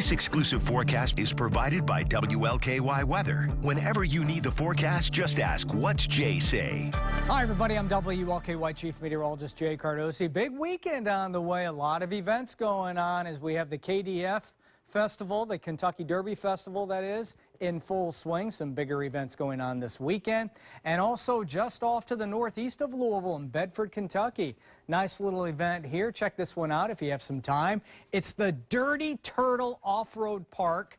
This exclusive forecast is provided by WLKY Weather. Whenever you need the forecast, just ask, what's Jay say? Hi, everybody. I'm WLKY Chief Meteorologist Jay Cardosi. Big weekend on the way. A lot of events going on as we have the KDF Festival, the Kentucky Derby Festival, that is, in full swing. Some bigger events going on this weekend. And also just off to the northeast of Louisville in Bedford, Kentucky. Nice little event here. Check this one out if you have some time. It's the Dirty Turtle Off-Road Park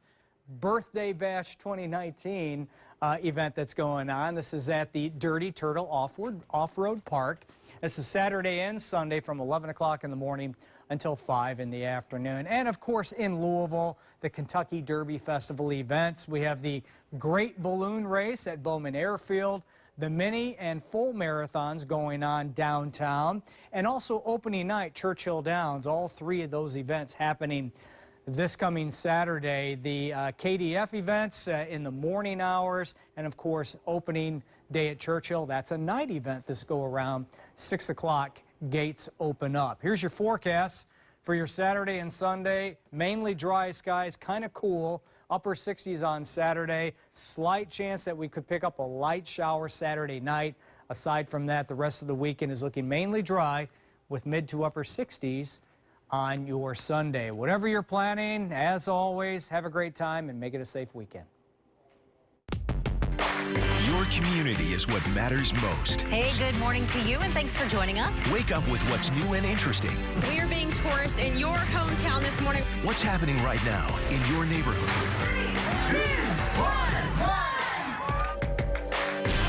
Birthday Bash 2019 uh, event that's going on. This is at the Dirty Turtle Off-Road Off Park. This is Saturday and Sunday from 11 o'clock in the morning until 5 in the afternoon. And of course, in Louisville, the Kentucky Derby Festival events. We have the Great Balloon Race at Bowman Airfield, the mini and full marathons going on downtown, and also opening night, Churchill Downs. All three of those events happening this coming Saturday. The uh, KDF events uh, in the morning hours, and of course, opening day at Churchill. That's a night event this go around, 6 o'clock gates open up. Here's your forecast for your Saturday and Sunday. Mainly dry skies, kind of cool. Upper 60s on Saturday. Slight chance that we could pick up a light shower Saturday night. Aside from that, the rest of the weekend is looking mainly dry with mid to upper 60s on your Sunday. Whatever you're planning, as always, have a great time and make it a safe weekend. Your community is what matters most. Hey, good morning to you, and thanks for joining us. Wake up with what's new and interesting. We're being tourists in your hometown this morning. What's happening right now in your neighborhood? Three, two, one,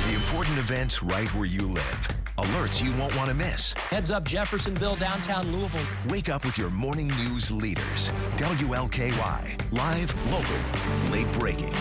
the important events right where you live. Alerts you won't want to miss. Heads up Jeffersonville, downtown Louisville. Wake up with your morning news leaders. WLKY. Live, local, late breaking.